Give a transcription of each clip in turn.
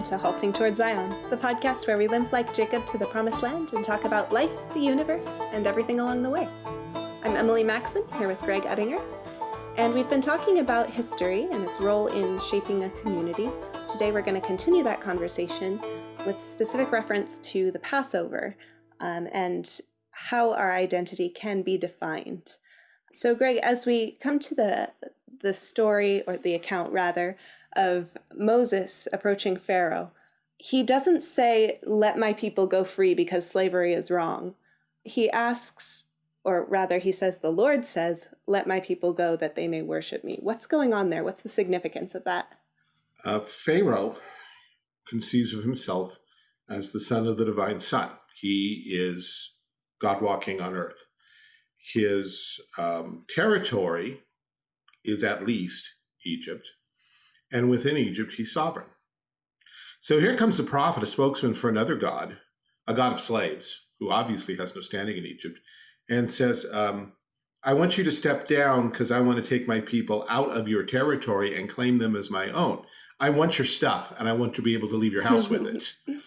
Welcome to Halting Towards Zion, the podcast where we limp like Jacob to the promised land and talk about life, the universe, and everything along the way. I'm Emily Maxon, here with Greg Uttinger, and we've been talking about history and its role in shaping a community. Today we're going to continue that conversation with specific reference to the Passover um, and how our identity can be defined. So, Greg, as we come to the the story or the account rather of Moses approaching Pharaoh, he doesn't say, Let my people go free because slavery is wrong. He asks, or rather, he says, The Lord says, Let my people go that they may worship me. What's going on there? What's the significance of that? Uh, Pharaoh conceives of himself as the son of the divine sun. He is God walking on earth. His um, territory is at least Egypt and within Egypt he's sovereign. So here comes the prophet, a spokesman for another god, a god of slaves, who obviously has no standing in Egypt, and says, um, I want you to step down because I want to take my people out of your territory and claim them as my own. I want your stuff and I want to be able to leave your house with it.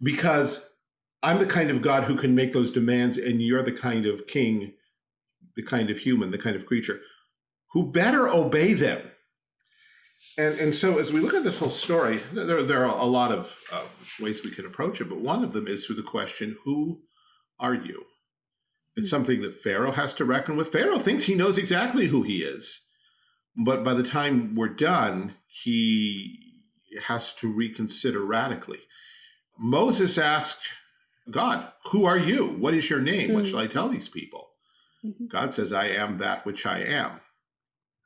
Because I'm the kind of God who can make those demands, and you're the kind of king, the kind of human, the kind of creature who better obey them and, and so as we look at this whole story, there, there are a lot of uh, ways we can approach it, but one of them is through the question, who are you? It's hmm. something that Pharaoh has to reckon with. Pharaoh thinks he knows exactly who he is. But by the time we're done, he has to reconsider radically. Moses asked God, Who are you? What is your name? What hmm. shall I tell these people? Mm -hmm. God says, I am that which I am.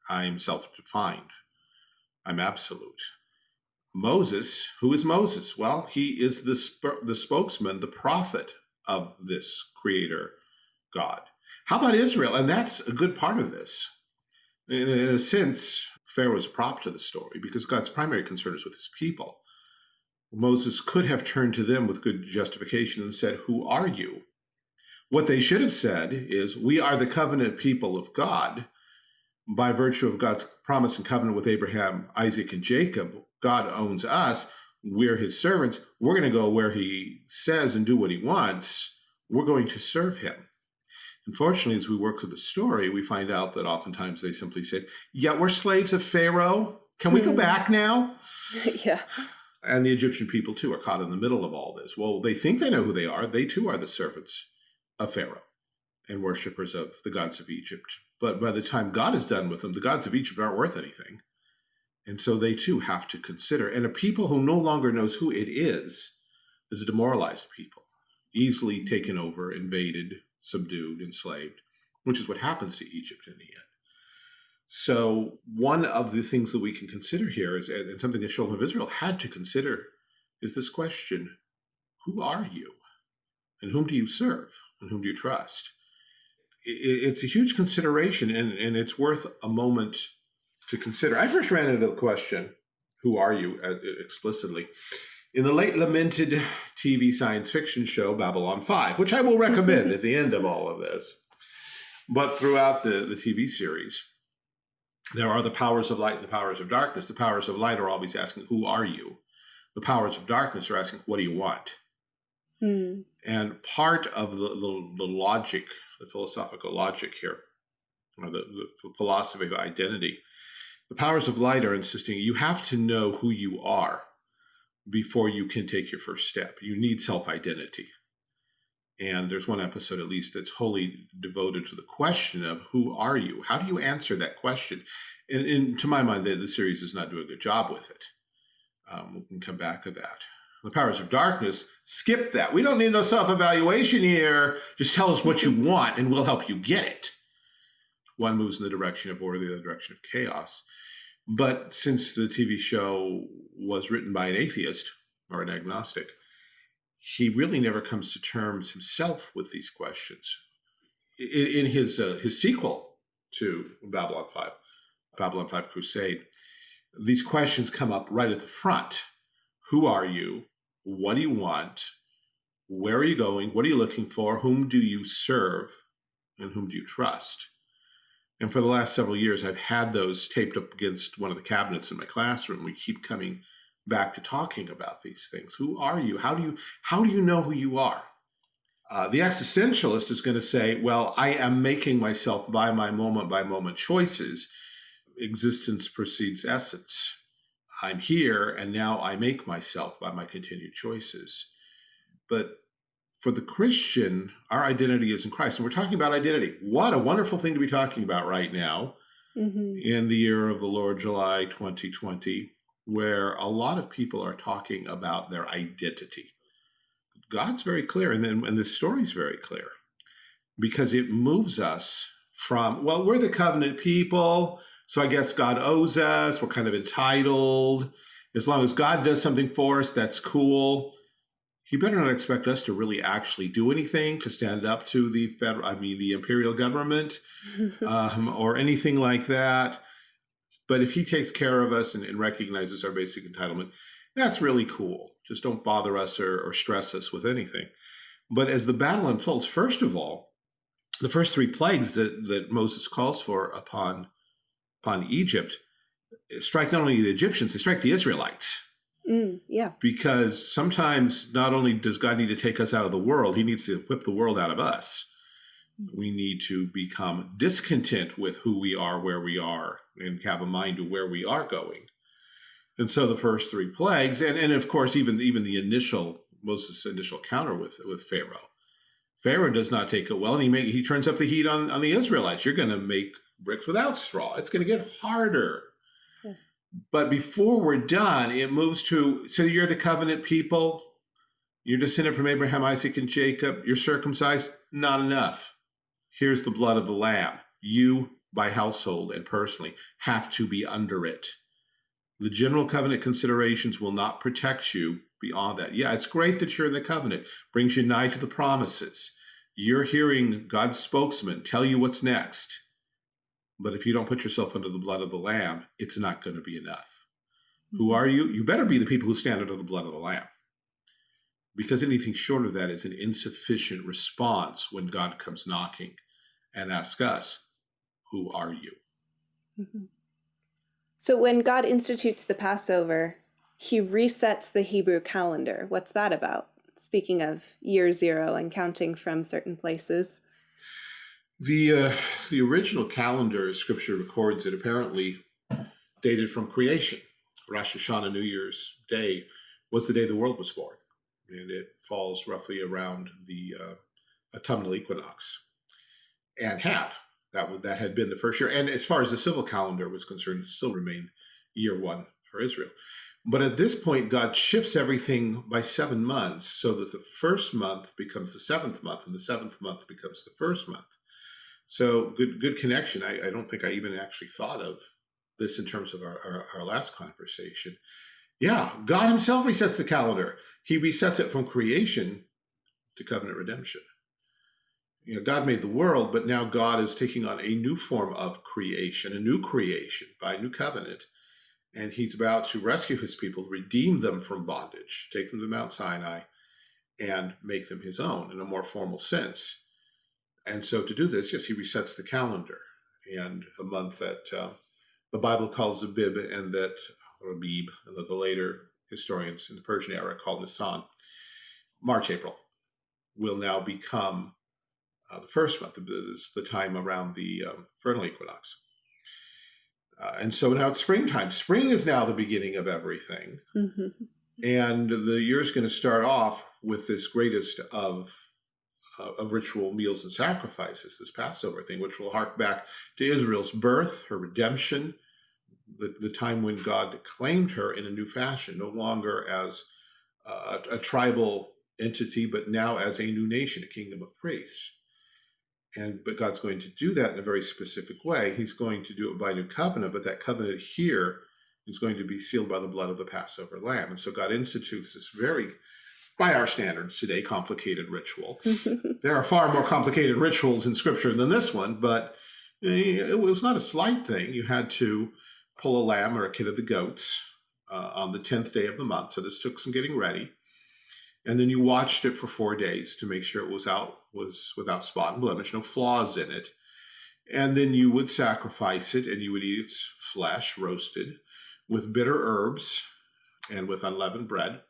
I am self defined. I'm absolute. Moses, who is Moses? Well, he is the, sp the spokesman, the prophet of this creator God. How about Israel? And that's a good part of this. In, in a sense, Pharaoh is a prop to the story because God's primary concern is with his people. Moses could have turned to them with good justification and said, Who are you? What they should have said is, We are the covenant people of God by virtue of God's promise and covenant with Abraham, Isaac, and Jacob, God owns us. We're his servants. We're going to go where he says and do what he wants. We're going to serve him. Unfortunately, as we work through the story, we find out that oftentimes they simply say, Yeah, we're slaves of Pharaoh. Can we go hmm. back now? yeah. And the Egyptian people, too, are caught in the middle of all this. Well, they think they know who they are. They, too, are the servants of Pharaoh and worshippers of the gods of Egypt. But by the time God is done with them, the gods of Egypt aren't worth anything. And so they too have to consider. And a people who no longer knows who it is is a demoralized people, easily mm-hmm. taken over, invaded, subdued, enslaved, which is what happens to Egypt in the end. So one of the things that we can consider here is, and something the children of Israel had to consider, is this question, who are you? And whom do you serve? And whom do you trust? It's a huge consideration and, and it's worth a moment to consider. I first ran into the question, who are you, uh, explicitly, in the late lamented TV science fiction show Babylon 5, which I will recommend at the end of all of this. But throughout the, the TV series, there are the powers of light and the powers of darkness. The powers of light are always asking, who are you? The powers of darkness are asking, what do you want? Hmm. And part of the, the, the logic the philosophical logic here, or the, the philosophy of identity. The powers of light are insisting you have to know who you are before you can take your first step. You need self-identity. And there's one episode at least that's wholly devoted to the question of who are you? How do you answer that question? And, and to my mind, the, the, series does not do a good job with it. Um, we can come back to that the powers of darkness, skip that. We don't need no self-evaluation here. Just tell us what you want and we'll help you get it. One moves in the direction of order, the other direction of chaos. But since the TV show was written by an atheist or an agnostic, he really never comes to terms himself with these questions. In, his uh, his sequel to Babylon 5, Babylon 5 Crusade, these questions come up right at the front. Who are you? What do you want? Where are you going? What are you looking for? Whom do you serve? And whom do you trust? And for the last several years, I've had those taped up against one of the cabinets in my classroom. We keep coming back to talking about these things. Who are you? How do you how do you know who you are? Uh, the existentialist is going to say, well, I am making myself by my moment by moment choices. Existence precedes essence. I'm here, and now I make myself by my continued choices. But for the Christian, our identity is in Christ. And we're talking about identity. What a wonderful thing to be talking about right now mm-hmm. in the year of the Lord, July 2020, where a lot of people are talking about their identity. God's very clear, and then and the story's very clear because it moves us from, well, we're the covenant people, so I guess God owes us, we're kind of entitled. As long as God does something for us, that's cool he better not expect us to really actually do anything to stand up to the federal, I mean, the imperial government um, or anything like that. But if he takes care of us and, and, recognizes our basic entitlement, that's really cool. Just don't bother us or, or stress us with anything. But as the battle unfolds, first of all, the first three plagues that, that Moses calls for upon, upon Egypt strike not only the Egyptians, they strike the Israelites. Mm, yeah. Because sometimes not only does God need to take us out of the world, he needs to whip the world out of us. We need to become discontent with who we are, where we are, and have a mind to where we are going. And so the first three plagues, and, and of course, even even the initial Moses' initial counter with with Pharaoh. Pharaoh does not take it well, and he make, he turns up the heat on, on the Israelites. You're going to make bricks without straw. It's going to get harder. But before we're done, it moves to so you're the covenant people, you're descended from Abraham, Isaac, and Jacob, you're circumcised. Not enough. Here's the blood of the Lamb. You, by household and personally, have to be under it. The general covenant considerations will not protect you beyond that. Yeah, it's great that you're in the covenant, brings you nigh to the promises. You're hearing God's spokesman tell you what's next. But if you don't put yourself under the blood of the Lamb, it's not going to be enough. Mm-hmm. Who are you? You better be the people who stand under the blood of the Lamb. Because anything short of that is an insufficient response when God comes knocking and asks us, Who are you? Mm-hmm. So when God institutes the Passover, he resets the Hebrew calendar. What's that about? Speaking of year zero and counting from certain places. The uh, the original calendar Scripture records it apparently dated from creation. Rosh Hashanah, New Year's Day, was the day the world was born, and it falls roughly around the uh, autumnal equinox. And had that that had been the first year, and as far as the civil calendar was concerned, it still remained year one for Israel. But at this point, God shifts everything by seven months so that the first month becomes the seventh month, and the seventh month becomes the first month. So good, good connection. I, I don't think I even actually thought of this in terms of our, our, our last conversation. Yeah, God Himself resets the calendar. He resets it from creation to covenant redemption. You know, God made the world, but now God is taking on a new form of creation, a new creation by a new covenant. And he's about to rescue his people, redeem them from bondage, take them to Mount Sinai, and make them his own in a more formal sense. And so to do this, yes, he resets the calendar and a month that uh, the Bible calls Abib and that Rabib, and that the later historians in the Persian era called Nisan, March, April, will now become uh, the first month, the time around the um, vernal equinox. Uh, and so now it's springtime. Spring is now the beginning of everything. Mm-hmm. And the year is going to start off with this greatest of of ritual meals and sacrifices, this Passover thing, which will hark back to Israel's birth, her redemption, the, the time when God claimed her in a new fashion, no longer as uh, a, a tribal entity, but now as a new nation, a kingdom of priests. And but God's going to do that in a very specific way. He's going to do it by a new covenant, but that covenant here is going to be sealed by the blood of the Passover lamb. And so God institutes this very by our standards today, complicated ritual. there are far more complicated rituals in scripture than this one, but it was not a slight thing. You had to pull a lamb or a kid of the goats uh, on the 10th day of the month. So this took some getting ready. And then you watched it for four days to make sure it was out was without spot and blemish, no flaws in it. And then you would sacrifice it and you would eat its flesh roasted with bitter herbs and with unleavened bread.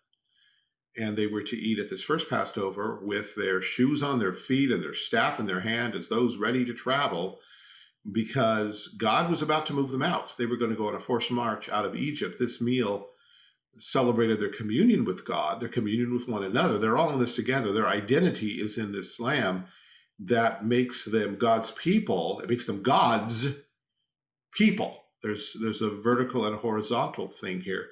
And they were to eat at this first Passover with their shoes on their feet and their staff in their hand as those ready to travel because God was about to move them out. They were going to go on a forced march out of Egypt. This meal celebrated their communion with God, their communion with one another. They're all in this together. Their identity is in this lamb that makes them God's people. It makes them God's people. There's there's a vertical and a horizontal thing here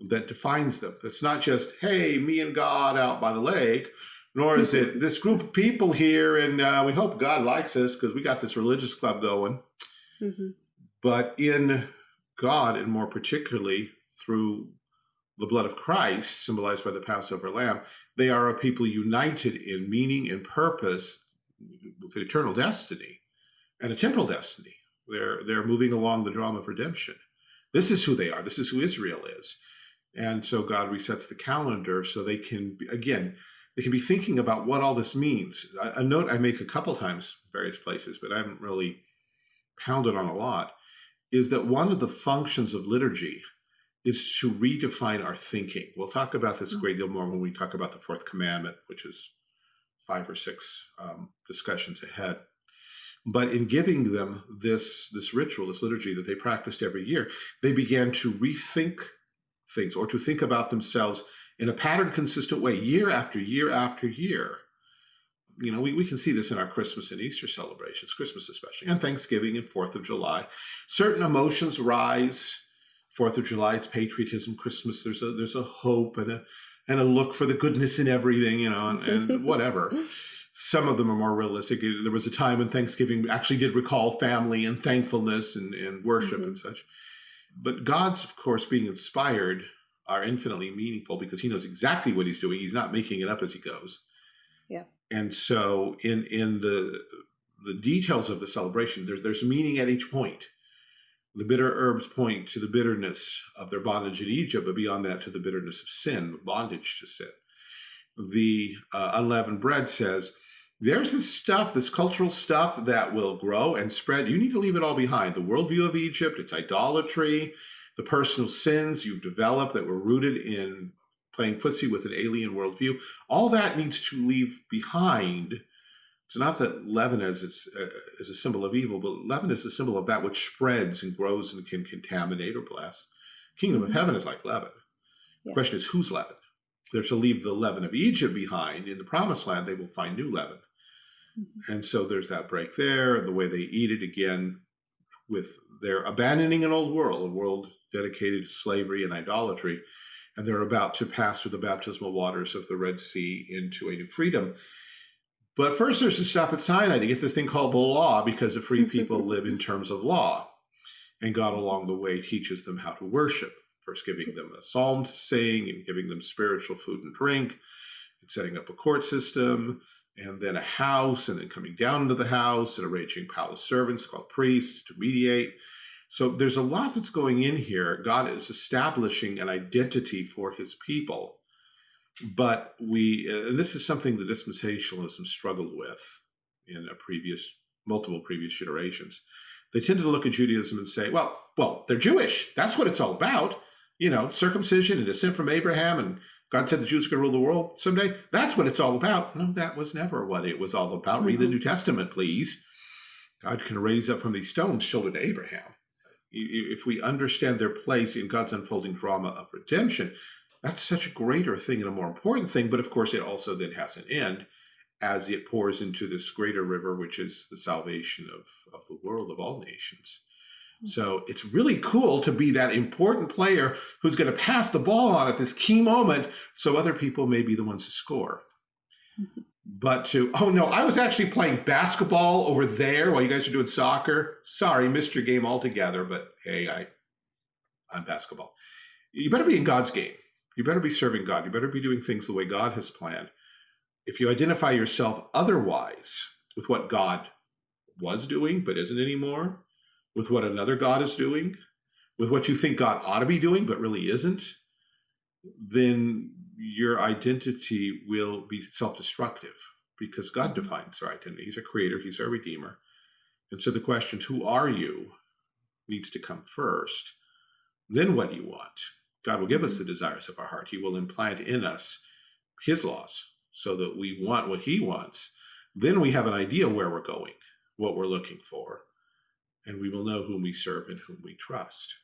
that defines them. It's not just, hey, me and God out by the lake, nor is it this group of people here and uh, we hope God likes us because we got this religious club going. Mm -hmm. But in God, and more particularly through the blood of Christ, symbolized by the Passover lamb, they are a people united in meaning and purpose with an eternal destiny and a temporal destiny. They're, they're moving along the drama of redemption. This is who they are. This is who Israel is. And so God resets the calendar so they can, again, they can be thinking about what all this means. A, a note I make a couple times, various places, but I haven't really pounded on a lot, is that one of the functions of liturgy is to redefine our thinking. We'll talk about this a great deal more when we talk about the fourth commandment, which is five or six um, discussions ahead. But in giving them this, this ritual, this liturgy that they practiced every year, they began to rethink things or to think about themselves in a pattern consistent way year after year after year. You know, we, we can see this in our Christmas and Easter celebrations, Christmas especially, and Thanksgiving and 4th of July. Certain emotions rise Fourth of July, it's patriotism. Christmas, there's a there's a hope and a and a look for the goodness in everything, you know, and, and whatever. Some of them are more realistic. There was a time when Thanksgiving actually did recall family and thankfulness and, and worship mm -hmm. and such. But God's, of course, being inspired are infinitely meaningful because he knows exactly what he's doing. He's not making it up as he goes. Yeah. And so in in the the details of the celebration, there's there's meaning at each point. The bitter herbs point to the bitterness of their bondage in Egypt, but beyond that to the bitterness of sin, bondage to sin. The uh, unleavened bread says, there's this stuff, this cultural stuff that will grow and spread. You need to leave it all behind. The worldview of Egypt, its idolatry, the personal sins you've developed that were rooted in playing footsie with an alien worldview, all that needs to leave behind it's not that leaven is, uh, is a symbol of evil, but leaven is a symbol of that which spreads and grows and can contaminate or bless. Kingdom mm -hmm. of mm-hmm. heaven is like leaven. Yeah. The question is, whose leaven? They're to leave the leaven of Egypt behind. In the promised land, they will find new leaven. Mm -hmm. And so there's that break there, and the way they eat it again with their abandoning an old world, a world dedicated to slavery and idolatry, and they're about to pass through the baptismal waters of the Red Sea into a new freedom. But first there's to stop at Sinai to get this thing called the law because the free people live in terms of law. And God along the way teaches them how to worship, first giving them a psalm to sing and giving them spiritual food and drink, and setting up a court system, and then a house, and then coming down into the house and arranging palace servants called priests to mediate. So there's a lot that's going in here. God is establishing an identity for his people but we, uh, and this is something the dispensationalism struggled with in a previous, multiple previous generations. They tended to look at Judaism and say, well, well, they're Jewish. That's what it's all about. You know, circumcision and descent from Abraham and God said the Jews to rule the world someday. That's what it's all about. No, that was never what it was all about. Mm -hmm. Read the mm-hmm. New Testament, please. God can raise up from these stones children to Abraham. If we understand their place in God's unfolding drama of redemption, that's such a greater thing and a more important thing. But of course, it also then has an end as it pours into this greater river, which is the salvation of, of the world, of all nations. So it's really cool to be that important player who's going to pass the ball on at this key moment so other people may be the ones to score. But to, oh no, I was actually playing basketball over there while you guys are doing soccer. Sorry, missed your game altogether, but hey, I, I'm basketball. You better be in God's game. You better be serving God. You better be doing things the way God has planned. If you identify yourself otherwise with what God was doing but isn't anymore, with what another God is doing, with what you think God ought to be doing but really isn't, then your identity will be self-destructive because God mm-hmm. defines our identity. He's a creator, he's a redeemer. And so the question, who are you, needs to come first. Then what do you want? God will give us the desires of our heart. He will implant in us his laws so that we want what he wants. Then we have an idea where we're going, what we're looking for, and we will know whom we serve and whom we trust.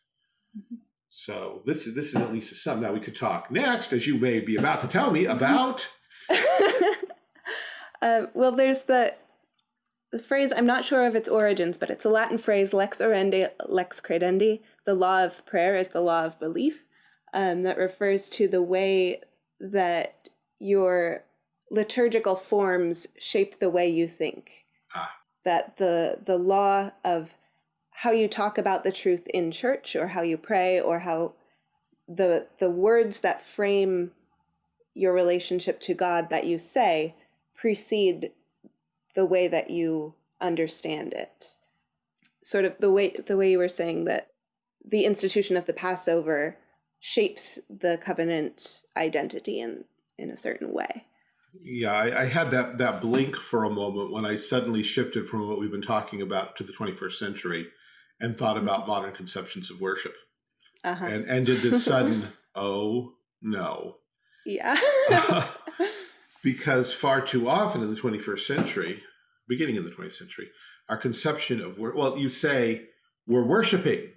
Mm -hmm. So this is this is at least a sum. Now we could talk next, as you may be about to tell me about. uh, well, there's the the phrase. I'm not sure of its origins, but it's a Latin phrase "lex orandi, lex credendi." The law of prayer is the law of belief. Um, that refers to the way that your liturgical forms shape the way you think. Ah. That the the law of how you talk about the truth in church or how you pray or how the the words that frame your relationship to God that you say precede the way that you understand it. Sort of the way the way you were saying that the institution of the Passover shapes the covenant identity in in a certain way. Yeah, I, I, had that that blink for a moment when I suddenly shifted from what we've been talking about to the 21st century and thought about mm-hmm. modern conceptions of worship. Uh -huh. And ended this sudden, oh no. Yeah. because far too often in the 21st century, beginning in the 20th century, our conception of work, well, you say we're worshiping.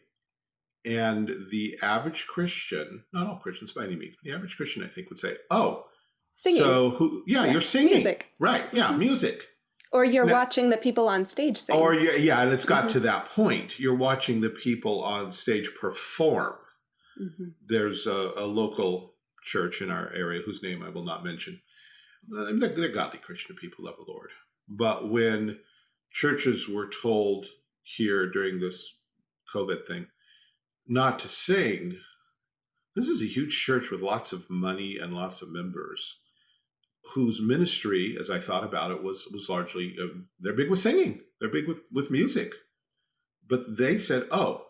And the average Christian, not all Christians by any means, the average Christian, I think, would say, oh, singing. So who, yeah, yeah. you're singing. Music. Right. Yeah. Mm -hmm. Music. Or you're now, watching the people on stage sing. Or yeah, and it's got mm -hmm. to that point. You're watching the people on stage perform. Mm -hmm. There's a, a, local church in our area whose name I will not mention. Uh, they're, they're godly Christian people, love the Lord. But when churches were told here during this COVID thing not to sing, this is a huge church with lots of money and lots of members whose ministry, as I thought about it, was was largely uh, they're big with singing, they're big with with music, but they said, "Oh,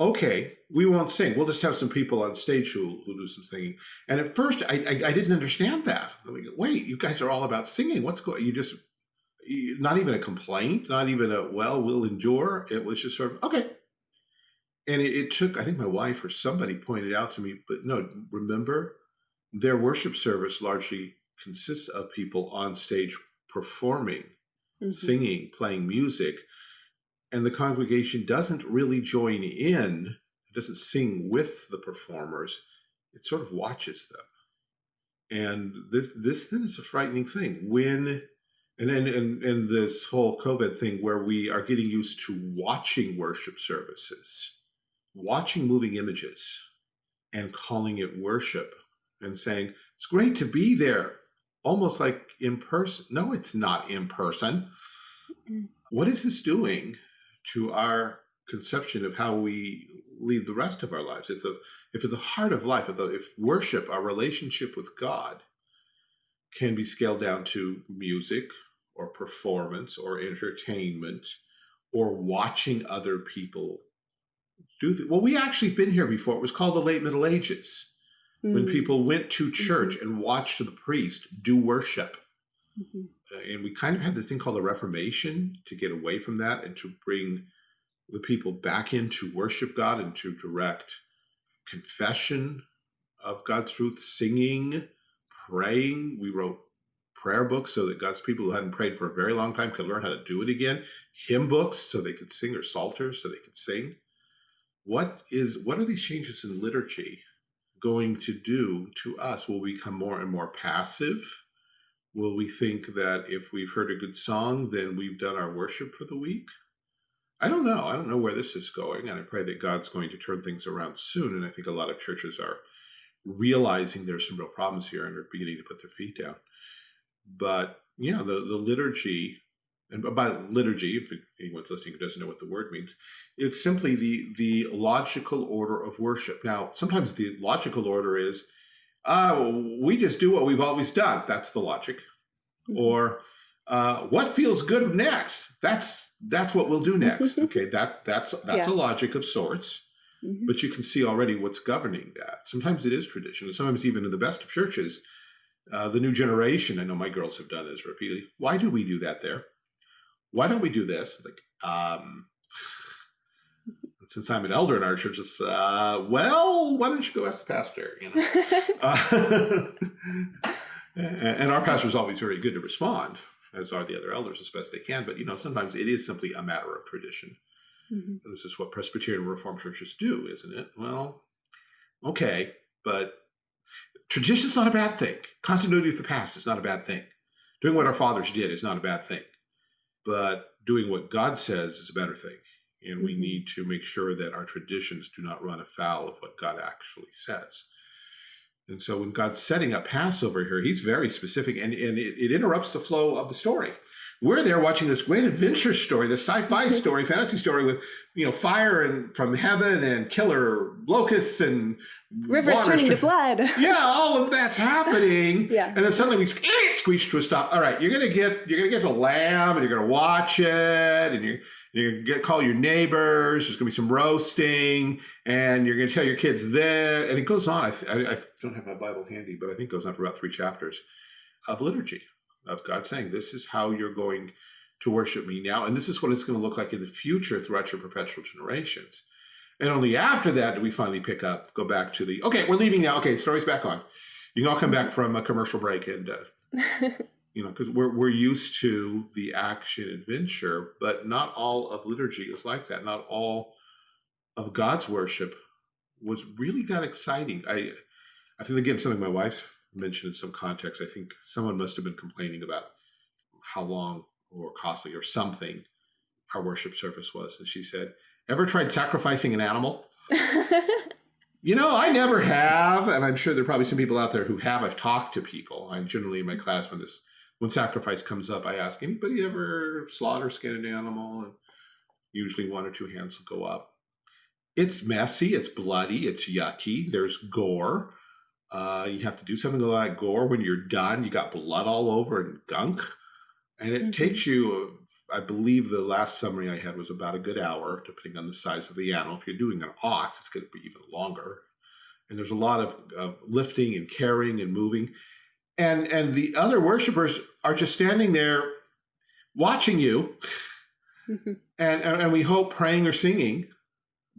okay, we won't sing. We'll just have some people on stage who who do some singing." And at first, I I, I didn't understand that. I mean, Wait, you guys are all about singing. What's going? You just not even a complaint, not even a well, we'll endure. It was just sort of okay. And it, it took, I think my wife or somebody pointed out to me, but no, remember, their worship service largely consists of people on stage performing, mm -hmm. singing, playing music, and the congregation doesn't really join in, it doesn't sing with the performers, it sort of watches them. And this this then is a frightening thing. When and then and, and this whole COVID thing where we are getting used to watching worship services, watching moving images and calling it worship and saying, it's great to be there almost like in person. No, it's not in person. What is this doing to our conception of how we lead the rest of our lives? If the if at the heart of life, if, the, if worship, our relationship with God, can be scaled down to music or performance or entertainment or watching other people do well we actually been here before it was called the late middle ages mm -hmm. when people went to church mm -hmm. and watched the priest do worship. Mm -hmm. and we kind of had this thing called the Reformation to get away from that and to bring the people back in to worship God and to direct confession of God's truth, singing, praying. We wrote prayer books so that God's people who hadn't prayed for a very long time could learn how to do it again, hymn books so they could sing, or psalters so they could sing. What is what are these changes in liturgy going to do to us? Will we become more and more passive? Will we think that if we've heard a good song, then we've done our worship for the week? I don't know. I don't know where this is going, and I pray that God's going to turn things around soon. And I think a lot of churches are realizing there's some real problems here and are beginning to put their feet down. But yeah, the, the liturgy and by liturgy, if anyone's listening who doesn't know what the word means, it's simply the the logical order of worship. Now, sometimes the logical order is, uh, we just do what we've always done. That's the logic. Mm -hmm. Or uh, what feels good next? That's that's what we'll do next. okay, that that's that's yeah. a logic of sorts. Mm -hmm. But you can see already what's governing that. Sometimes it is tradition, and sometimes even in the best of churches, uh, the new generation. I know my girls have done this repeatedly. Why do we do that there? Why don't we do this? Like, um, since I'm an elder in our church, it's, uh, well, why don't you go ask the pastor? You know? uh, and our pastor is always very good to respond, as are the other elders as best they can. But, you know, sometimes it is simply a matter of tradition. Mm -hmm. This is what Presbyterian Reformed churches do, isn't it? Well, okay, but tradition is not a bad thing. Continuity of the past is not a bad thing. Doing what our fathers did is not a bad thing. But doing what God says is a better thing. And we mm-hmm. need to make sure that our traditions do not run afoul of what God actually says. And so when God's setting up Passover here, he's very specific and, and it, it interrupts the flow of the story. We're there watching this great adventure story, this sci-fi mm-hmm. story, fantasy story with, you know, fire and from heaven and killer locusts and rivers turning to blood. Yeah, all of that's happening. yeah. And then suddenly we squeeze to a stop. All right, you're gonna get you're gonna get the lamb and you're gonna watch it and you're you're gonna get call your neighbors. There's gonna be some roasting, and you're gonna tell your kids this, and it goes on. I, I, I don't have my Bible handy, but I think it goes on for about three chapters of liturgy of God saying, "This is how you're going to worship me now, and this is what it's going to look like in the future throughout your perpetual generations." And only after that do we finally pick up, go back to the okay, we're leaving now. Okay, story's back on. You can all come back from a commercial break and. Uh, you know, because we're, we're used to the action adventure, but not all of liturgy is like that. Not all of God's worship was really that exciting. I, I think again, something my wife mentioned in some context, I think someone must have been complaining about how long or costly or something our worship service was. And she said, ever tried sacrificing an animal? you know, I never have. And I'm sure there are probably some people out there who have. I've talked to people. I'm generally in my class when this when sacrifice comes up, I ask anybody ever slaughter skin an animal, and usually one or two hands will go up. It's messy, it's bloody, it's yucky. There's gore. Uh, you have to do something like gore. When you're done, you got blood all over and gunk, and it mm -hmm. takes you. I believe the last summary I had was about a good hour, depending on the size of the animal. If you're doing an ox, it's going to be even longer. And there's a lot of uh, lifting and carrying and moving and and the other worshipers are just standing there watching you mm-hmm. and, and we hope praying or singing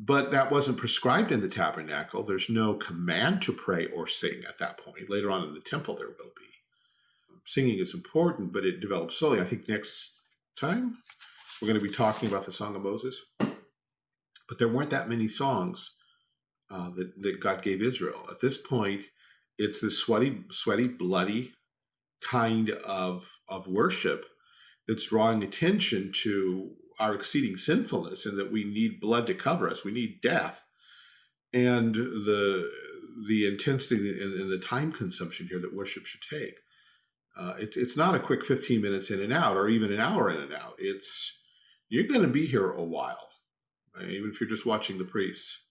but that wasn't prescribed in the tabernacle. There's no command to pray or sing at that point. Later on in the temple there will be. Singing is important but it develops slowly. I think next time we're going to be talking about the song of moses. But there weren't that many songs uh, that, that god gave israel. At this point it's this sweaty, sweaty, bloody kind of of worship that's drawing attention to our exceeding sinfulness and that we need blood to cover us. We need death. And the the intensity and, and the time consumption here that worship should take. Uh, it's it's not a quick 15 minutes in and out or even an hour in and out. It's you're going to be here a while, right? even if you're just watching the priests.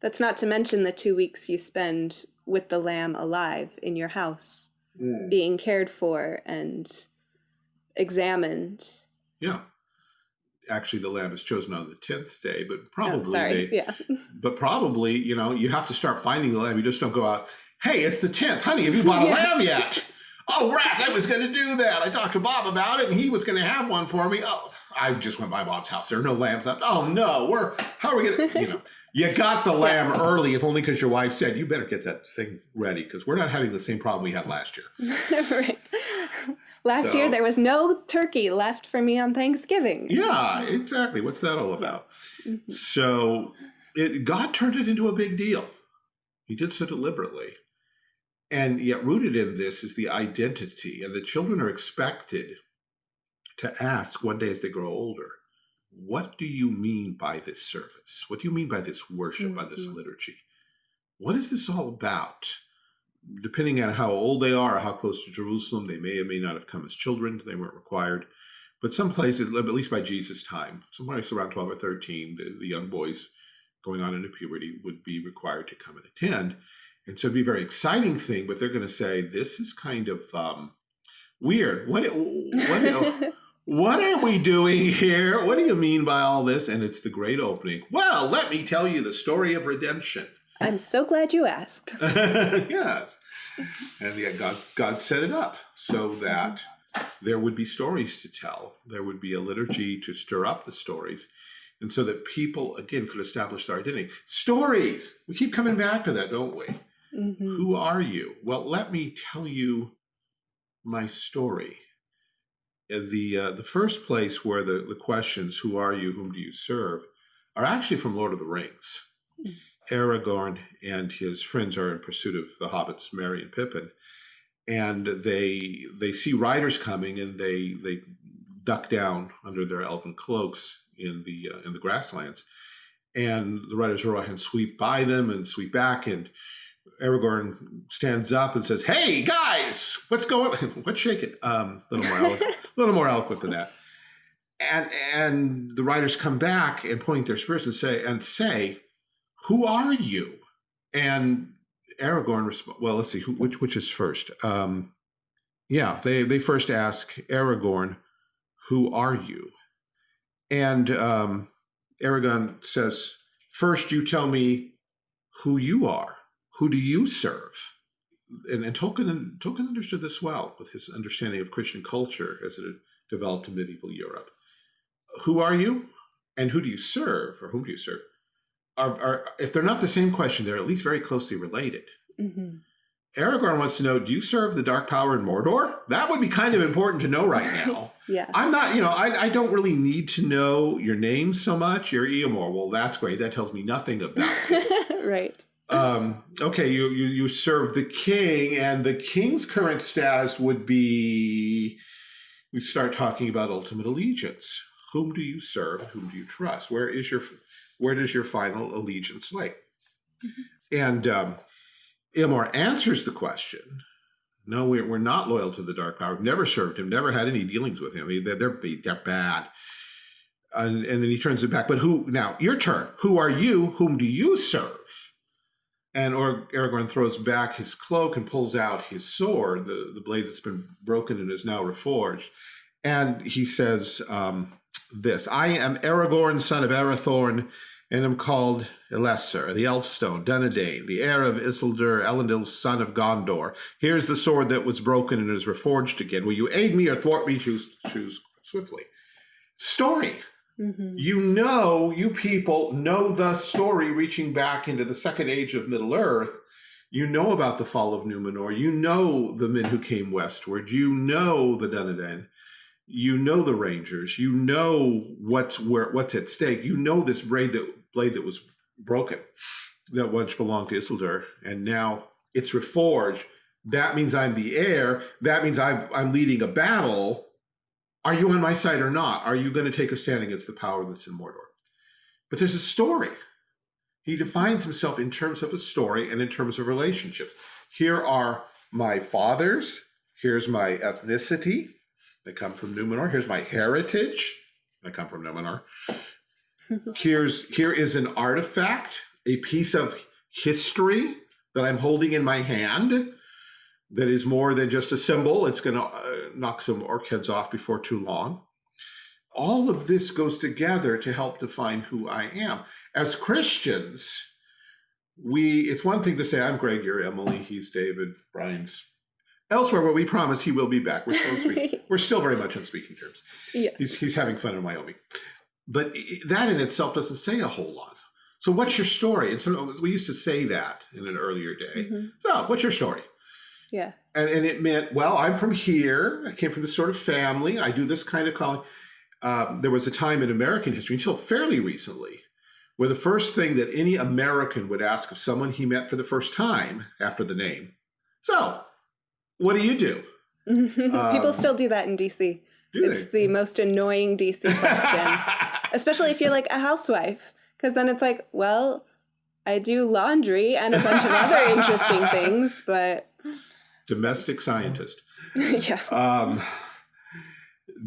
That's not to mention the two weeks you spend with the lamb alive in your house, mm. being cared for and examined. Yeah. Actually, the lamb is chosen on the tenth day, but oh, probably oh, sorry. They, yeah. But probably, you know, you have to start finding the lamb. You just don't go out. Hey, it's the tenth, honey. Have you bought a yeah. lamb yet? Oh, rats! I was going to do that. I talked to Bob about it, and he was going to have one for me. Oh, I just went by Bob's house. There are no lambs left. Oh no, we're how are we going to? You know, you got the lamb yeah. early, if only because your wife said you better get that thing ready because we're not having the same problem we had last year. right. Last so, year there was no turkey left for me on Thanksgiving. Yeah, exactly. What's that all about? Mm -hmm. So it, God turned it into a big deal. He did so deliberately. And yet rooted in this is the identity, and the children are expected to ask one day as they grow older, what do you mean by this service? What do you mean by this worship, mm -hmm. by this mm-hmm. liturgy? What is this all about? Depending on how old they are or how close to Jerusalem, they may or may not have come as children. They weren't required. But someplace, at least by Jesus' time, somewhere around 12 or 13, the, the young boys going on into puberty would be required to come and attend. And so it'd be a very exciting thing, but they're going to say, this is kind of um, weird. What, what, what are we doing here? What do you mean by all this? And it's the great opening. Well, let me tell you the story of redemption. I'm so glad you asked. yes. And yet God, God set it up so that there would be stories to tell. There would be a liturgy to stir up the stories. And so that people, again, could establish their identity. Stories. We keep coming back to that, don't we? Mm -hmm. Who are you? Well, let me tell you my story. The, uh, the first place where the, the questions, who are you, whom do you serve, are actually from Lord of the Rings. Aragorn and his friends are in pursuit of the hobbits, Merry and Pippin, and they they see riders coming and they they duck down under their elven cloaks in the uh, in the grasslands, and the riders row and sweep by them and sweep back, and Aragorn stands up and says, "Hey guys, what's going? What's shaking?" Um, a little more, a little more eloquent than that. And and the riders come back and point their spears and say and say, "Who are you?" And Aragorn, responds, well, let's see, who, which which is first? Um, yeah, they they first ask Aragorn, "Who are you?" And um, Aragorn says, first you tell me who you are. Who do you serve?" And, and Tolkien Tolkien understood this well with his understanding of Christian culture as it developed in medieval Europe. Who are you, and who do you serve, or whom do you serve? Are, are if they're not the same question, they're at least very closely related. Mm -hmm. Aragorn wants to know, do you serve the dark power in Mordor? That would be kind of important to know right now. yeah. I'm not, you know, I, I don't really need to know your name so much. You're Eomer. Well, that's great. That tells me nothing about you. right. Um, okay, you, you, you serve the king, and the king's current status would be, we start talking about ultimate allegiance. Whom do you serve? Whom do you trust? Where is your where does your final allegiance lay? Mm -hmm. And um, Eomer answers the question. No, we're, we're not loyal to the Dark Power. We've Never served him. Never had any dealings with him. They're they're, they're bad. And, and then he turns it back. But who now? Your turn. Who are you? Whom do you serve? And or Aragorn throws back his cloak and pulls out his sword, the, the blade that's been broken and is now reforged. And he says um, this, I am Aragorn, son of Arathorn, and am called Elessar, the Elfstone, Dunedain, the heir of Isildur, Elendil's son of Gondor. Here's the sword that was broken and is reforged again. Will you aid me or thwart me? Choose, choose swiftly. Story. Mm -hmm. You know, you people know the story reaching back into the second age of Middle Earth. You know about the fall of Numenor. You know the men who came westward. You know the Dunedain you know the Rangers, you know what's where what's at stake. You know this blade that blade that was broken that once belonged to Isildur, and now it's reforged. That means I'm the heir. That means I'm I'm leading a battle. Are you on my side or not? Are you going to take a stand against the power that's in Mordor? But there's a story. He defines himself in terms of a story and in terms of relationships. Here are my fathers. Here's my ethnicity. They come from Numenor. Here's my heritage. I come from Numenor. Here's here is an artifact, a piece of history that I'm holding in my hand that is more than just a symbol. It's going to uh, knock some orc heads off before too long. All of this goes together to help define who I am. As Christians, we it's one thing to say, I'm Greg, you're Emily, he's David, Brian's Elsewhere, where we promise he will be back, we're still, speaking, we're still very much on speaking terms. Yeah. He's, he's having fun in Wyoming. But that in itself doesn't say a whole lot. So what's your story? And so we used to say that in an earlier day. Mm -hmm. So what's your story? Yeah. And, and it meant, well, I'm from here. I came from this sort of family. I do this kind of calling. Um, there was a time in American history until fairly recently where the first thing that any American would ask of someone he met for the first time after the name. So what do you do? People um, still do that in DC. It's they? the most annoying DC question, especially if you're like a housewife, because then it's like, well, I do laundry and a bunch of other interesting things, but domestic scientist. yeah. Um,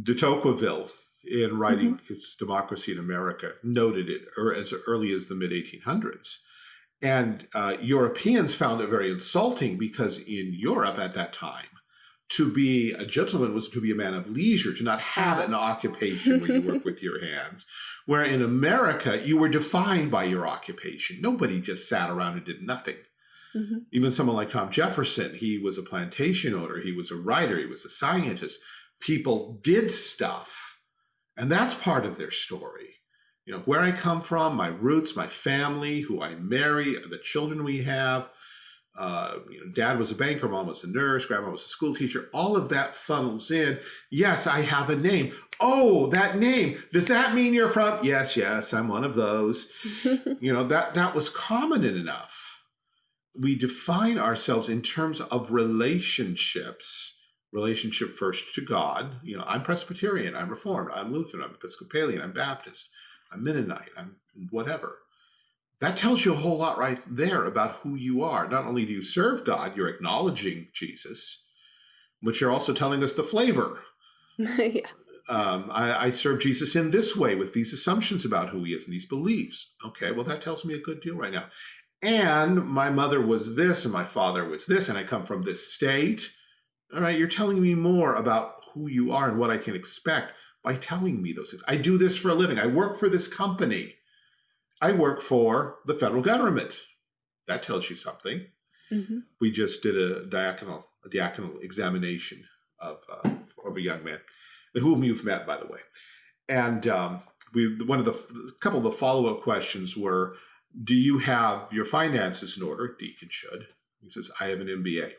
de Tocqueville, in writing mm -hmm. his Democracy in America, noted it or as early as the mid 1800s and uh, Europeans found it very insulting because in Europe at that time, to be a gentleman was to be a man of leisure, to not have an occupation where you work with your hands. Where in America, you were defined by your occupation. Nobody just sat around and did nothing. Mm -hmm. Even someone like Tom Jefferson, he was a plantation owner, he was a writer, he was a scientist. People did stuff, and that's part of their story. You know, where I come from, my roots, my family, who I marry, the children we have. Uh, you know, dad was a banker, mom was a nurse, grandma was a school teacher. All of that funnels in. Yes, I have a name. Oh, that name. Does that mean you're from? Yes, yes, I'm one of those. you know, that that was common enough. We define ourselves in terms of relationships. Relationship first to God. You know, I'm Presbyterian, I'm Reformed, I'm Lutheran, I'm Episcopalian, I'm Baptist, I'm Mennonite, I'm whatever that tells you a whole lot right there about who you are. Not only do you serve God, you're acknowledging Jesus, but you're also telling us the flavor. yeah. Um, I, I, serve Jesus in this way with these assumptions about who he is and these beliefs. Okay, well, that tells me a good deal right now. And my mother was this and my father was this, and I come from this state. All right, you're telling me more about who you are and what I can expect by telling me those things. I do this for a living. I work for this company. I work for the federal government. That tells you something. Mm -hmm. We just did a diaconal, a diaconal examination of, uh, of a young man, whom you've met, by the way. And um, we, one of the, a couple of the follow-up questions were, do you have your finances in order? Deacon should. He says, I have an MBA.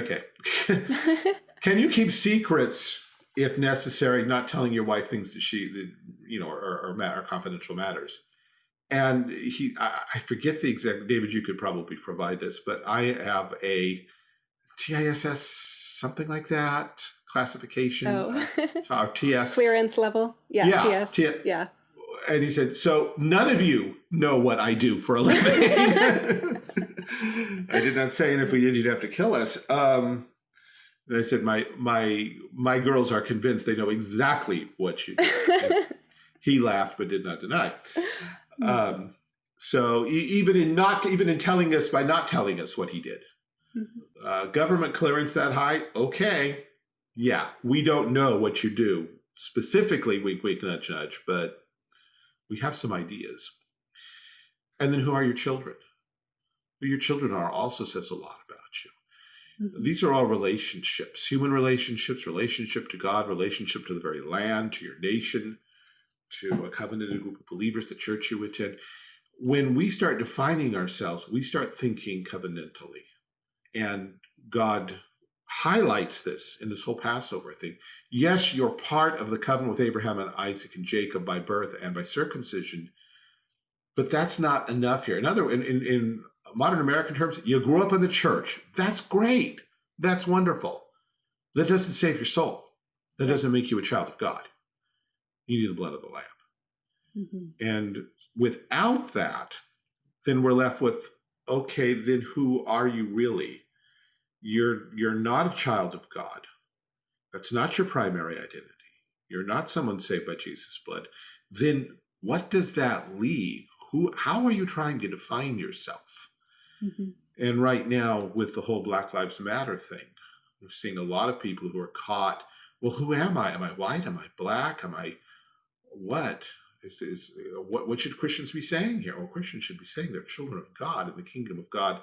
Okay. Can you keep secrets if necessary, not telling your wife things that she, you know, or, or, or confidential matters? and he I, forget the exact david you could probably provide this but i have a tiss something like that classification. Oh. uh, ts clearance level? Yeah, yeah ts T yeah. And he said so none of you know what i do for a living. I did not say and if we did you'd have to kill us. Um and i said my my my girls are convinced they know exactly what you do he laughed but did not deny Mm-hmm. Um, so even in not even in telling us by not telling us what he did, mm-hmm. uh, government clearance that high, okay, yeah, we don't know what you do specifically, wink, wink, nudge, nudge, but we have some ideas. And then who are your children? Who your children are also says a lot. These are all relationships, human relationships, relationship to God, relationship to the very land, to your nation, to a covenanted group of believers, the church you attend. When we start defining ourselves, we start thinking covenantally. And God highlights this in this whole Passover thing. Yes, you're part of the covenant with Abraham and Isaac and Jacob by birth and by circumcision, but that's not enough here. In other, in, in, in modern American terms, you grew up in the church. That's great. That's wonderful. That doesn't save your soul. That doesn't make you a child of God you need the blood of the lamb. Mm -hmm. And without that, then we're left with, okay, then who are you really? You're you're not a child of God. That's not your primary identity. You're not someone saved by Jesus' blood. Then what does that leave? Who how are you trying to define yourself? Mm -hmm. And right now, with the whole Black Lives Matter thing, we're seeing a lot of people who are caught. Well, who am I? Am I white? Am I black? Am I what is, is what, what should Christians be saying here? Well, Christians should be saying they're children of God, and the kingdom of God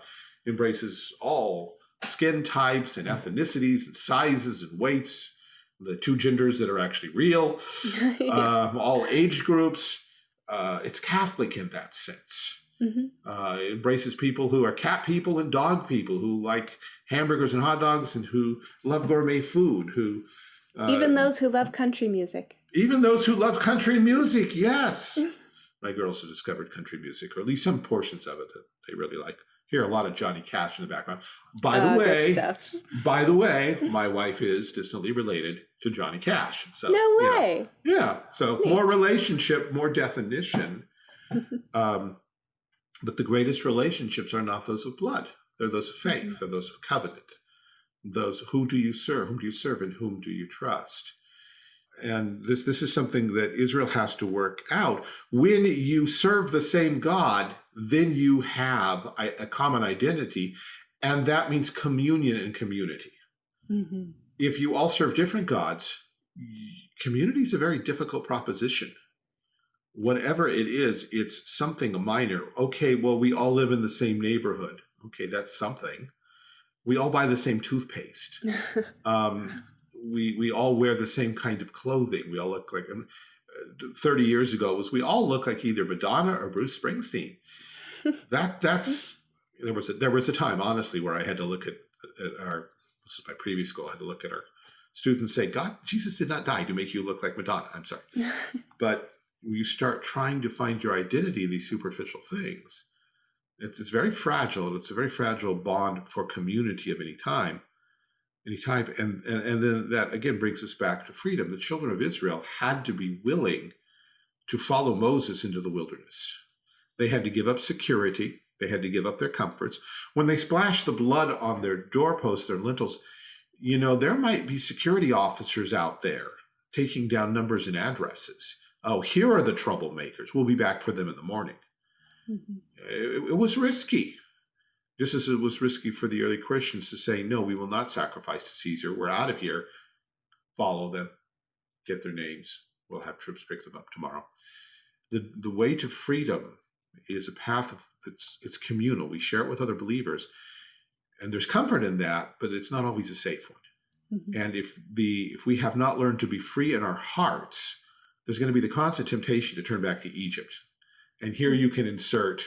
embraces all skin types and ethnicities and sizes and weights, the two genders that are actually real, yeah. um, all age groups. Uh, it's Catholic in that sense. Mm -hmm. uh, it embraces people who are cat people and dog people who like hamburgers and hot dogs and who love gourmet food, who uh, even those who love country music. Even those who love country music, yes. My girls have discovered country music, or at least some portions of it that they really like. Hear a lot of Johnny Cash in the background. By the uh, way, by the way, my wife is distantly related to Johnny Cash. So no way. You know, yeah. So Neat. more relationship, more definition. um, but the greatest relationships are not those of blood. They're those of faith. Mm -hmm. They're those of covenant. Those who do you serve? Whom do you serve and whom do you trust? and this this is something that Israel has to work out. When you serve the same God, then you have a, a common identity, and that means communion and community. Mm -hmm. If you all serve different gods, community is a very difficult proposition. Whatever it is, it's something minor. Okay, well, we all live in the same neighborhood. Okay, that's something. We all buy the same toothpaste. um, we we all wear the same kind of clothing. We all look like. Um, 30 years ago was we all look like either Madonna or Bruce Springsteen. that that's there was a, there was a time honestly where I had to look at, at our this is my previous school I had to look at our students and say God Jesus did not die to make you look like Madonna. I'm sorry, but you start trying to find your identity in these superficial things. It's, it's very fragile. And It's a very fragile bond for community of any time any type. And, and, and then that again brings us back to freedom. The children of Israel had to be willing to follow Moses into the wilderness. They had to give up security. They had to give up their comforts. When they splashed the blood on their doorposts, their lintels, you know, there might be security officers out there taking down numbers and addresses. Oh, here are the troublemakers. We'll be back for them in the morning. Mm -hmm. it, it was risky. Just as it was risky for the early Christians to say, no, we will not sacrifice to Caesar. We're out of here. Follow them, get their names. We'll have troops pick them up tomorrow. The, the way to freedom is a path of, it's, it's communal. We share it with other believers. And there's comfort in that, but it's not always a safe one. Mm -hmm. And if the if we have not learned to be free in our hearts, there's going to be the constant temptation to turn back to Egypt. And here you can insert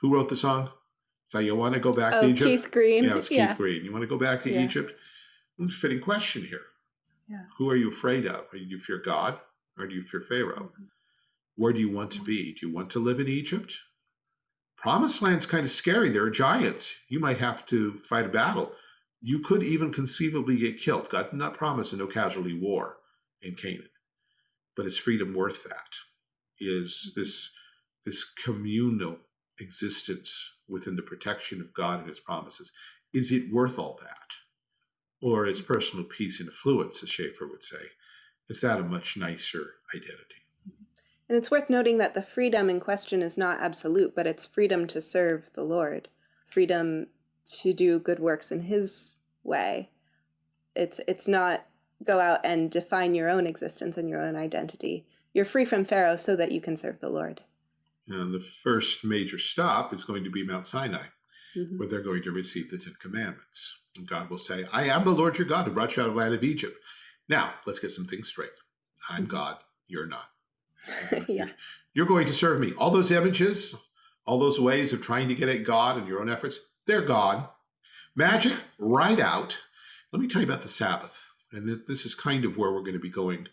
who wrote the song? So you want to go back oh, to Egypt? Keith Green. Yeah, it's Keith yeah. Green. You want to go back to yeah. Egypt? It's a fitting question here. Yeah. Who are you afraid of? Do you fear God or do you fear Pharaoh? Mm -hmm. Where do you want to be? Do you want to live in Egypt? Promised land's kind of scary. There are giants. You might have to fight a battle. You could even conceivably get killed. God did not promise a no casualty war in Canaan. But is freedom worth that? Is mm-hmm. this this communal existence within the protection of God and his promises, is it worth all that? Or is mm-hmm. personal peace and affluence, as Schaeffer would say, is that a much nicer identity? Mm-hmm. And it's worth noting that the freedom in question is not absolute, but it's freedom to serve the Lord, freedom to do good works in his way. It's, it's not go out and define your own existence and your own identity. You're free from Pharaoh so that you can serve the Lord. And the first major stop is going to be Mount Sinai, mm -hmm. where they're going to receive the Ten Commandments. And God will say, I am the Lord your God who brought you out of the land of Egypt. Now, let's get some things straight. I'm mm -hmm. God, you're not. yeah. You're going to serve me. All those images, all those ways of trying to get at God and your own efforts, they're gone. Magic, right out. Let me tell you about the Sabbath. And this is kind of where we're going to be going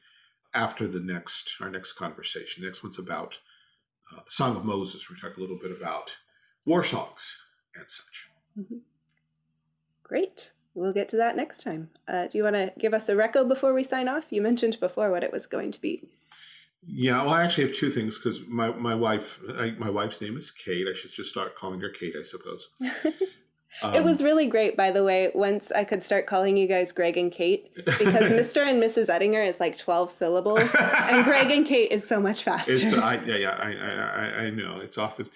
after the next, our next conversation. The next one's about uh, the Song of Moses. We talk a little bit about war songs and such. Mm -hmm. Great. We'll get to that next time. Uh, do you want to give us a reco before we sign off? You mentioned before what it was going to be. Yeah, well, I actually have two things because my my wife, I, my wife's name is Kate. I should just start calling her Kate, I suppose. Um, it was really great, by the way, once I could start calling you guys Greg and Kate, because Mr. and Mrs. Ettinger is like 12 syllables, and Greg and Kate is so much faster. I, yeah, yeah, I, I, I know. It's often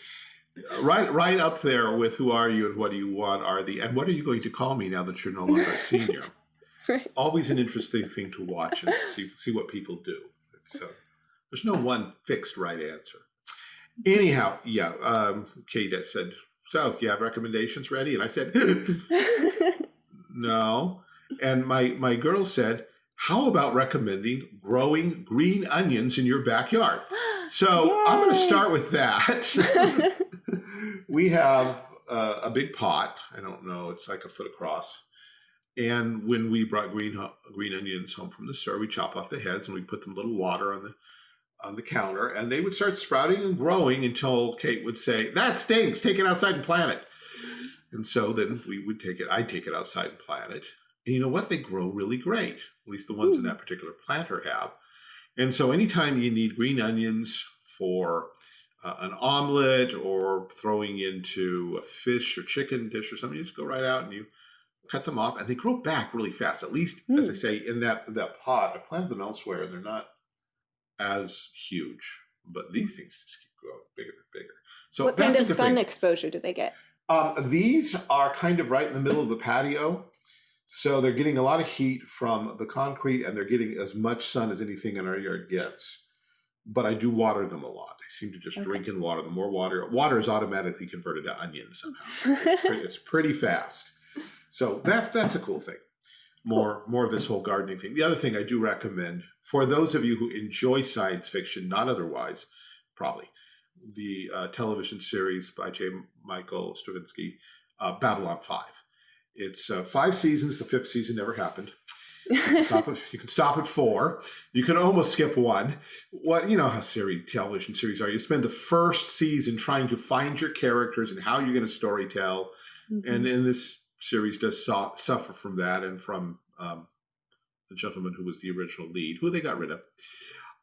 right right up there with who are you and what do you want are the, and what are you going to call me now that you're no longer a senior? right. Always an interesting thing to watch and see, see what people do. So there's no one fixed right answer. Anyhow, yeah, um, Kate said, so you have recommendations ready? And I said, no. And my, my girl said, how about recommending growing green onions in your backyard? So Yay. I'm going to start with that. we have uh, a big pot. I don't know. It's like a foot across. And when we brought green green onions home from the store, we chop off the heads and we put them a little water on the on the counter and they would start sprouting and growing until Kate would say, that stinks, take it outside and plant it. And so then we would take it, I'd take it outside and plant it. And you know what? They grow really great. At least the ones Ooh. in that particular planter have. And so anytime you need green onions for uh, an omelet or throwing into a fish or chicken dish or something, you just go right out and you cut them off and they grow back really fast. At least, mm. as I hmm. say, in that, that pot, I planted them elsewhere and they're not as huge, but these things just keep growing bigger and bigger. So what kind of sun thing. exposure do they get? Um, these are kind of right in the middle of the patio. So they're getting a lot of heat from the concrete and they're getting as much sun as anything in our yard gets. But I do water them a lot. They seem to just okay. drink in water. The more water, water is automatically converted to onions somehow. it's, pretty, it's pretty fast. So that's, that's a cool thing. More more of this whole gardening thing. The other thing I do recommend for those of you who enjoy science fiction, not otherwise, probably the uh, television series by J. Michael Straczynski, uh, Babylon Five. It's uh, five seasons. The fifth season never happened. You can, stop at, you can stop at four. You can almost skip one. What you know how series television series are. You spend the first season trying to find your characters and how you're going to story tell. Mm -hmm. And in this series does so suffer from that and from um, the gentleman who was the original lead, who they got rid of.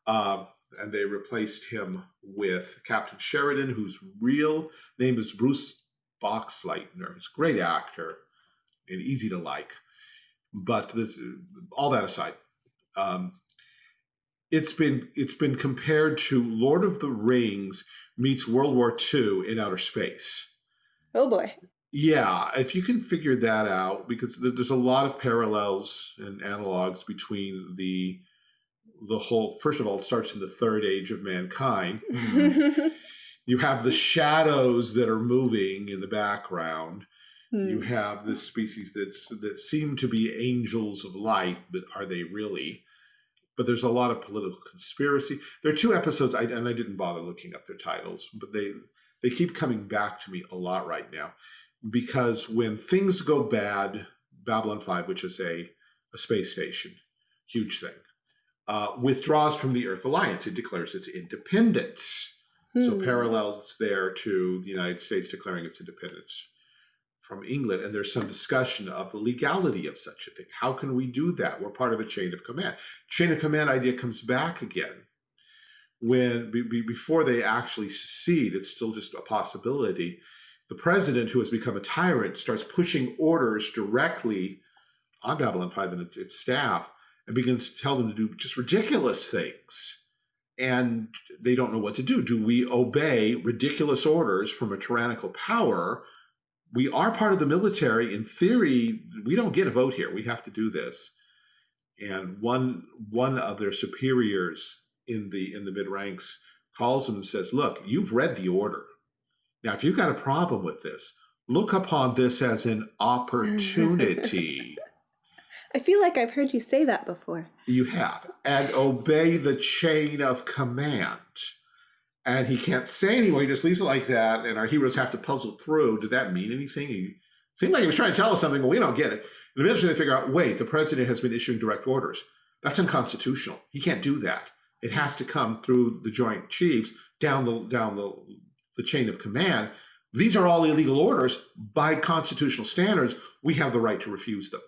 Uh, and they replaced him with Captain Sheridan, whose real name is Bruce Boxleitner. He's a great actor and easy to like. But this, all that aside, um, it's been it's been compared to Lord of the Rings meets World War II in outer space. Oh boy! Yeah, if you can figure that out, because there's a lot of parallels and analogs between the the whole. First of all, it starts in the third age of mankind. you have the shadows that are moving in the background. Hmm. You have this species that's that seem to be angels of light, but are they really? But there's a lot of political conspiracy. There are two episodes, I, and I didn't bother looking up their titles, but they they keep coming back to me a lot right now because when things go bad, Babylon 5, which is a, a space station, huge thing, uh, withdraws from the Earth Alliance. It declares its independence. Hmm. So parallels there to the United States declaring its independence from England. And there's some discussion of the legality of such a thing. How can we do that? We're part of a chain of command. Chain of command idea comes back again when be, before they actually secede. It's still just a possibility the president, who has become a tyrant, starts pushing orders directly on Babylon 5 and its, its staff and begins to tell them to do just ridiculous things. And they don't know what to do. Do we obey ridiculous orders from a tyrannical power? We are part of the military. In theory, we don't get a vote here. We have to do this. And one one of their superiors in the in the mid ranks calls them and says, "Look, you've read the order. Now, if you've got a problem with this, look upon this as an opportunity. I feel like I've heard you say that before. You have. And obey the chain of command. And he can't say anymore. He just leaves it like that. And our heroes have to puzzle through. Did that mean anything? He seemed like he was trying to tell us something, but we don't get it. And eventually they figure out, wait, the president has been issuing direct orders. That's unconstitutional. He can't do that. It has to come through the Joint Chiefs down the down the the chain of command, these are all illegal orders. By constitutional standards, we have the right to refuse them.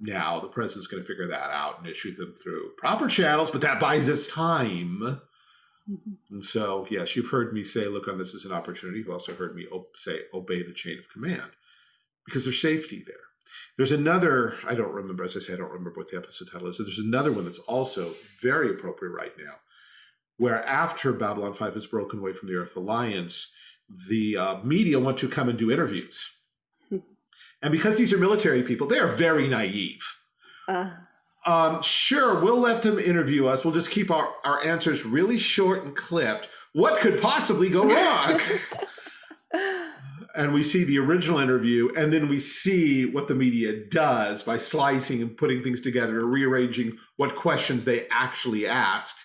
Now, the president's going to figure that out and issue them through proper channels, but that buys us time. Mm-hmm. And so, yes, you've heard me say, look on this as an opportunity. You've also heard me say, obey the chain of command because there's safety there. There's another, I don't remember, as I say, I don't remember what the episode title is. So there's another one that's also very appropriate right now where after Babylon 5 has broken away from the Earth Alliance, the uh, media want to come and do interviews. and because these are military people, they are very naive. Uh. Um, sure, we'll let them interview us. We'll just keep our, our answers really short and clipped. What could possibly go wrong? and we see the original interview, and then we see what the media does by slicing and putting things together, rearranging what questions they actually ask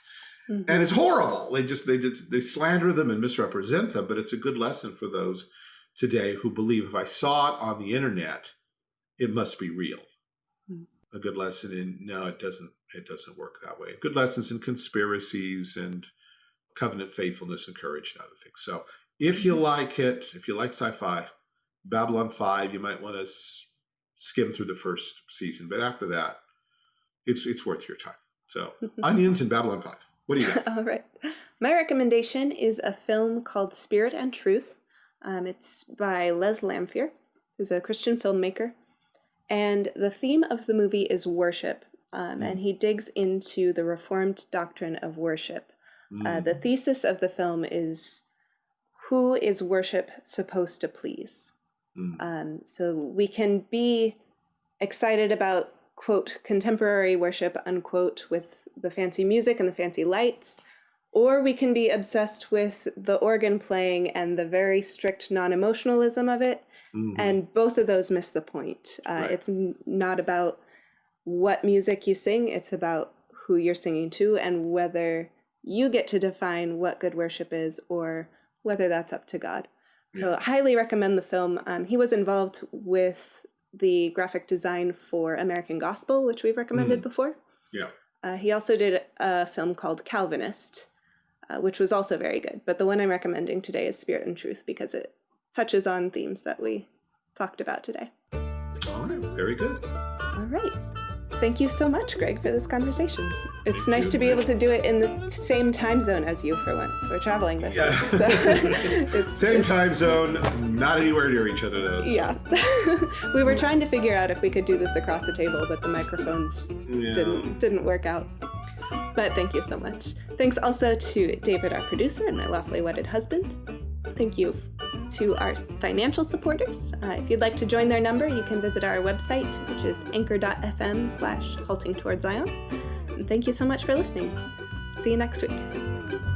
Mm -hmm. And it's horrible. They just they just they slander them and misrepresent them, but it's a good lesson for those today who believe if I saw it on the internet, it must be real. Mm -hmm. A good lesson in no, it doesn't it doesn't work that way. Good lessons in conspiracies and covenant faithfulness and courage and other things. So if you mm-hmm. like it, if you like sci-fi, Babylon 5, you might want to skim through the first season, but after that, it's it's worth your time. So Onions and Babylon 5. What do you got? All right. My recommendation is a film called Spirit and Truth. Um, it's by Les Lanphere, who's a Christian filmmaker. And the theme of the movie is worship. Um, mm. And he digs into the Reformed doctrine of worship. Mm. Uh, the thesis of the film is who is worship supposed to please? Mm. Um, so we can be excited about, quote, contemporary worship, unquote, with the fancy music and the fancy lights, or we can be obsessed with the organ playing and the very strict non-emotionalism of it. Mm -hmm. And both of those miss the point. Uh, right. It's not about what music you sing, it's about who you're singing to and whether you get to define what good worship is or whether that's up to God. So, yeah. highly recommend the film. Um, he was involved with the graphic design for American Gospel, which we've recommended mm. before. Yeah. Uh, he also did a film called Calvinist, uh, which was also very good. But the one I'm recommending today is Spirit and Truth because it touches on themes that we talked about today. All right, very good. All right. Thank you so much, Greg, for this conversation. It's Thank nice you. to be able to do it in the same time zone as you for once. We're traveling this yeah. week. So it's, same it's, time zone, not anywhere near each other though. Yeah. we were trying to figure out if we could do this across the table, but the microphones yeah. didn't didn't work out. But thank you so much. Thanks also to David, our producer, and my lawfully wedded husband. Thank you to our financial supporters. Uh, if you'd like to join their number, you can visit our website, which is anchor.fm slash halting towards Zion. And thank you so much for listening. See you next week.